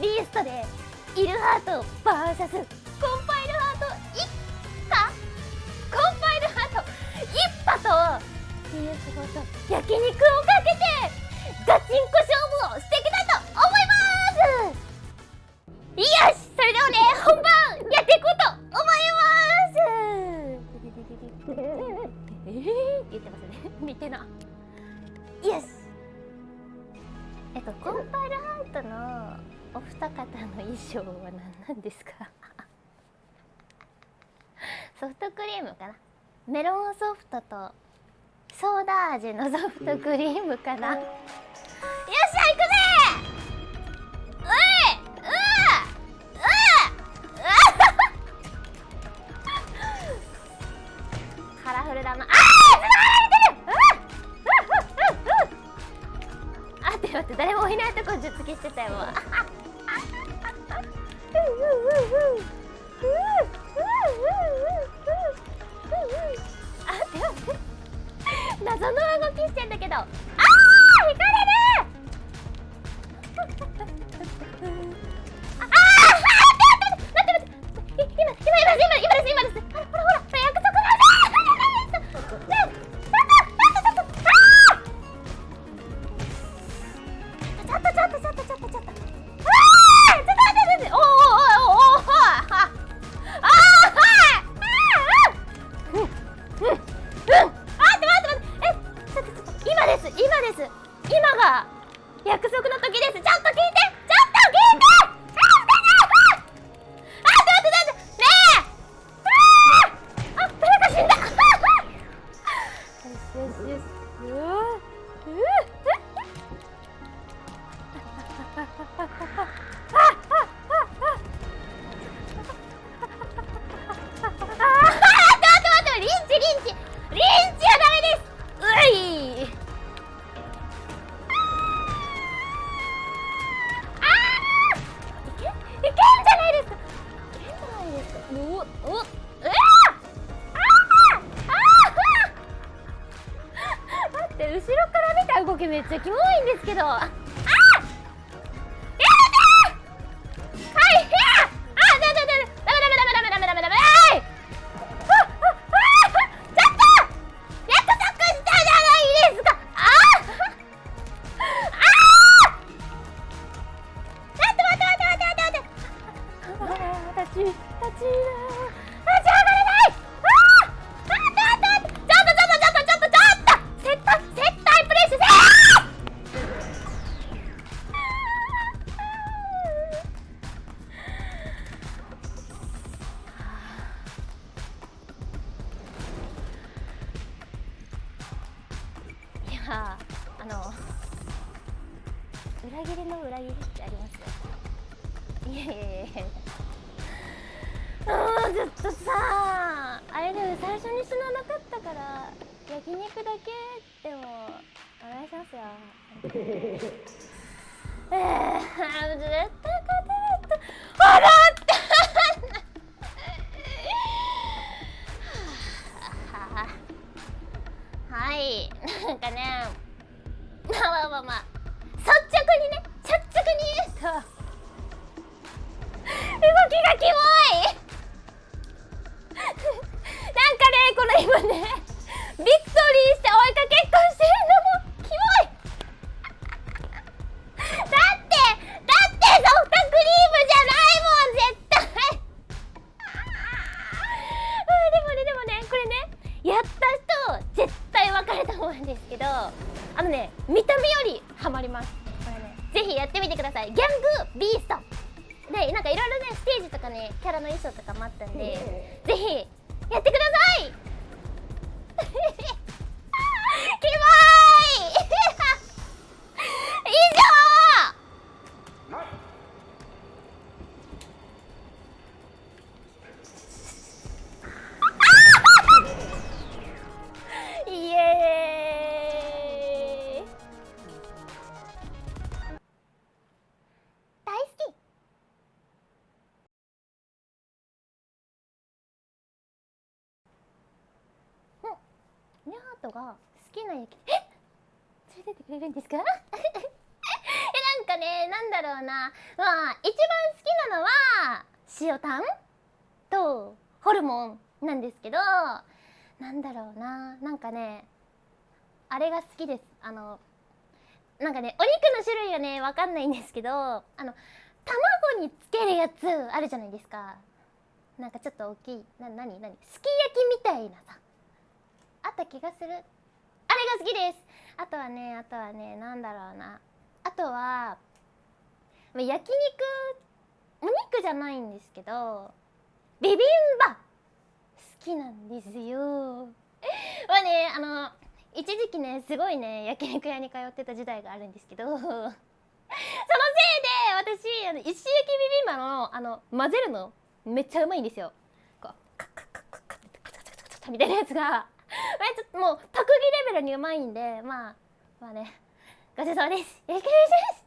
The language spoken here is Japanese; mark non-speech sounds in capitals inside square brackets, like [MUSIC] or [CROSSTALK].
ーストでイルハート VS コンパイルハート一家コンパイルハート一派と PS5 と焼肉をかけてガチンコ勝負をしていきたいと思いますよしそれではね本番やっていこうと思いますえー、言ってますね見てなよしえっとコンパイルお二方の衣装は何なんですか？[LAUGHS] ソフトクリームかな？メロンソフトとソーダ味のソフトクリームかな？今です。今が約束の時です。ちょっと聞いて。ちょっと聞いて！おおおうわあああ待って後ろから見た動きめっちゃキモいんですけど。あの裏切りの裏切りってありますよ。いやいやいやいやあーちょっとさあれでも最初に死ななかったから焼肉だけでもお願いしますよ。[LAUGHS] えー、絶対勝てないと笑っ分かると思うんですけどあのね見た目よりハマります。これねぜひやってみてください。ギャングビースト。でなんかいろいろねステージとかねキャラの衣装とかもあったんでぜひやってくださいうんニャートが好きな焼きえ [LAUGHS] 連れてってくれるんですか？[LAUGHS] えなんかねなんだろうな。まあ一番好きなのは塩タンとホルモンなんですけどなんだろうな。なんかねあれが好きです。あのなんかねお肉の種類はねわかんないんですけどあの卵につけるやつあるじゃないですか。なんかちょっと大きい。な何？何？すき焼きみたいなさ。あった気がする。あれが好きです。あとはねあとはねなんだろうな。あとはま焼肉お肉じゃないんですけどビビンバ好きなんですよ。まあねあの一時期ねすごいね焼肉屋に通ってた時代があるんですけどそのせいで私あの石焼きビビンバのあの混ぜるのめっちゃうまいんですよ。こうカッカッカッカッカッみたいなやつがちょっともう特技レベルにうまいんでまあまあね。ごちそうさまです。よろしくお願いします。